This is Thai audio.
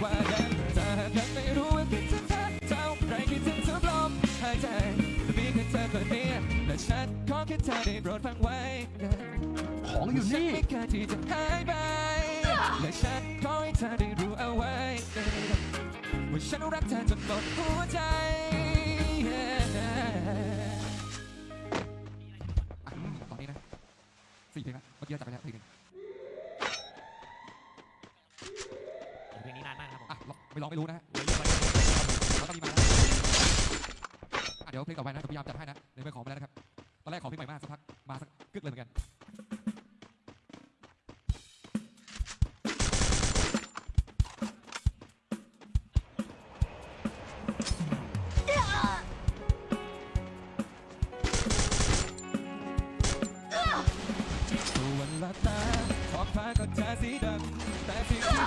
กว่าเดิมถ้าหากยังไม่รู้ว่าคิดถึงเธอเท่าไรคิดถึงทุกลมหายใจแต่มีแค่เธอคนเดียวและฉันขอแค่เธอได้โปรดฟังไว้นะของอยู่นี่ฉัไม่เคยที่จะหายไปและฉันขอให้เธอได้รู้เอาไว้ว่าฉันรักเธอจนหมดหัวใจตอนนี้นะสี่เพลงละเมื่อกี้จับไปแล้วเพลงนึง ไปลองไม่รู้นะเราต้องมีมาเดี๋ยวเพลงต่อไปนะพยายามจัดให้นะในเมื่อของไปแล้วนะครับ ตอนแรกของพี่ใหม่มากสักพักมาสักกึกเลยเหมือนกันวันละตาท้องฟ้าก็จะสีดำแต่สิ่